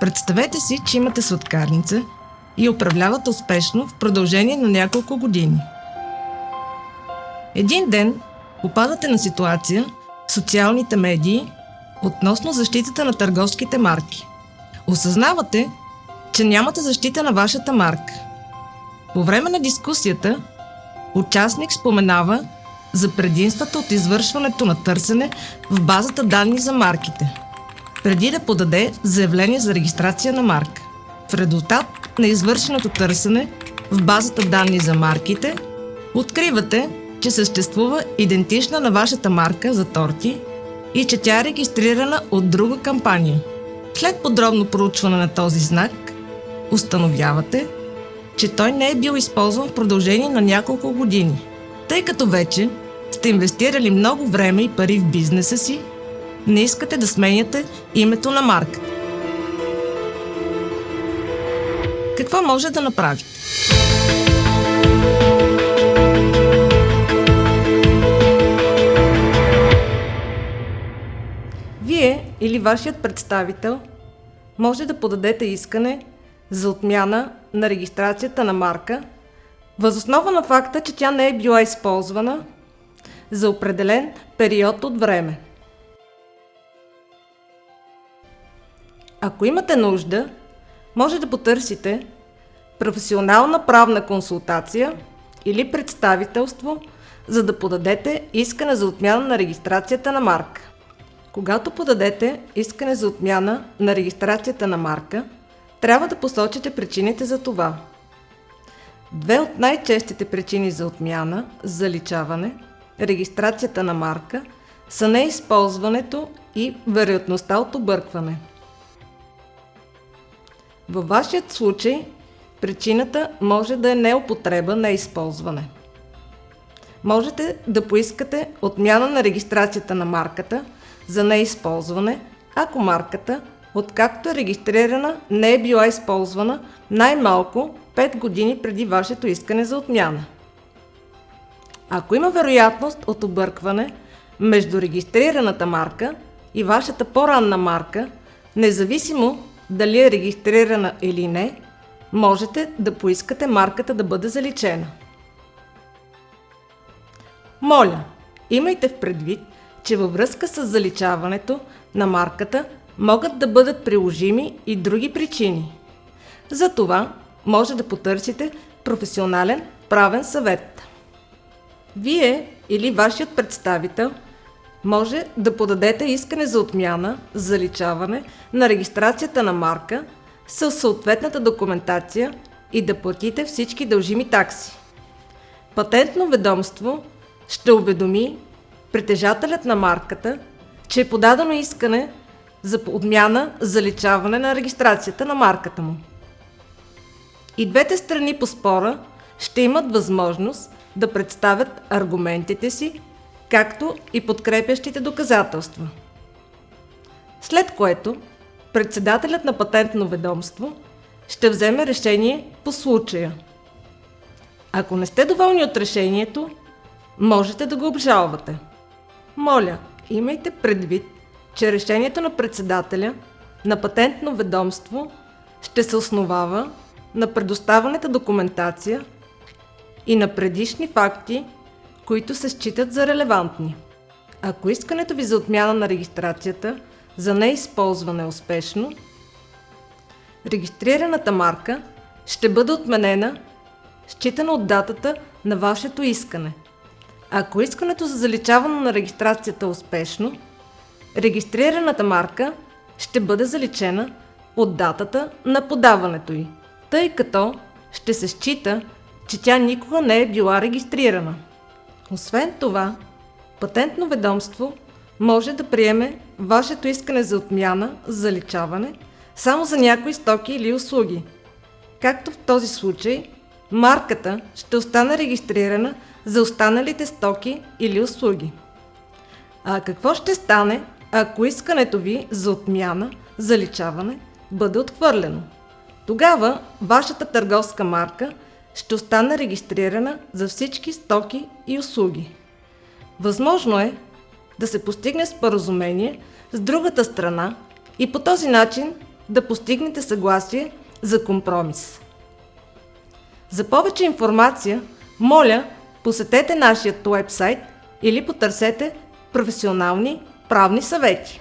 Представете си, че имате сладкарница и управлявате успешно в продължение на няколко години. Един ден попадате на ситуация в социалните медии относно защитата на търговските марки. Осъзнавате, че нямате защита на вашата марка. По време на дискусията, участник споменава за предимствата от извършването на търсене в базата данни за марките, преди да подаде заявление за регистрация на марка. В резултат на извършеното търсене в базата данни за марките, откривате, че съществува идентична на вашата марка за торти и че тя е регистрирана от друга кампания. След подробно проучване на този знак, установявате, че той не е бил използван в продължение на няколко години, тъй като вече сте инвестирали много време и пари в бизнеса си, не искате да сменяте името на марката. Какво може да направите? Вие или вашият представител може да подадете искане за отмяна на регистрацията на марка възоснова на факта, че тя не е била използвана за определен период от време. Ако имате нужда, може да потърсите професионална правна консултация или представителство, за да подадете искане за отмяна на регистрацията на марка. Когато подадете искане за отмяна на регистрацията на марка, трябва да посочите причините за това. Две от най-честите причини за отмяна, заличаване, регистрацията на марка са неизползването и вероятността от объркване. Във вашият случай причината може да е неупотреба, неизползване. Можете да поискате отмяна на регистрацията на марката за неизползване, ако марката, откакто е регистрирана, не е била използвана най-малко 5 години преди вашето искане за отмяна. Ако има вероятност от объркване между регистрираната марка и вашата по-ранна марка, независимо дали е регистрирана или не, можете да поискате марката да бъде заличена. Моля, имайте в предвид, че във връзка с заличаването на марката могат да бъдат приложими и други причини. Затова може да потърсите професионален правен съвет. Вие или вашият представител може да подадете искане за отмяна, заличаване на регистрацията на марка с съответната документация и да платите всички дължими такси. Патентно ведомство ще уведоми притежателят на марката, че е подадено искане за отмяна, заличаване на регистрацията на марката му. И двете страни по спора ще имат възможност да представят аргументите си, както и подкрепящите доказателства. След което председателят на патентно ведомство ще вземе решение по случая. Ако не сте доволни от решението, можете да го обжалвате. Моля, имайте предвид, че решението на председателя на патентно ведомство ще се основава на предоставената документация и на предишни факти, които се считат за релевантни. Ако искането ви за отмяна на регистрацията за неизползване е успешно, регистрираната марка ще бъде отменена, считана от датата на вашето искане. Ако искането за заличаване на регистрацията е успешно, регистрираната марка ще бъде заличена от датата на подаването й, тъй като ще се счита, че тя никога не е била регистрирана. Освен това, патентно ведомство може да приеме вашето искане за отмяна, заличаване, само за някои стоки или услуги. Както в този случай, марката ще остане регистрирана за останалите стоки или услуги. А какво ще стане, ако искането ви за отмяна, заличаване бъде отхвърлено? Тогава вашата търговска марка ще остана регистрирана за всички стоки и услуги. Възможно е да се постигне споразумение с другата страна и по този начин да постигнете съгласие за компромис. За повече информация, моля, посетете нашия уебсайт или потърсете професионални правни съвети.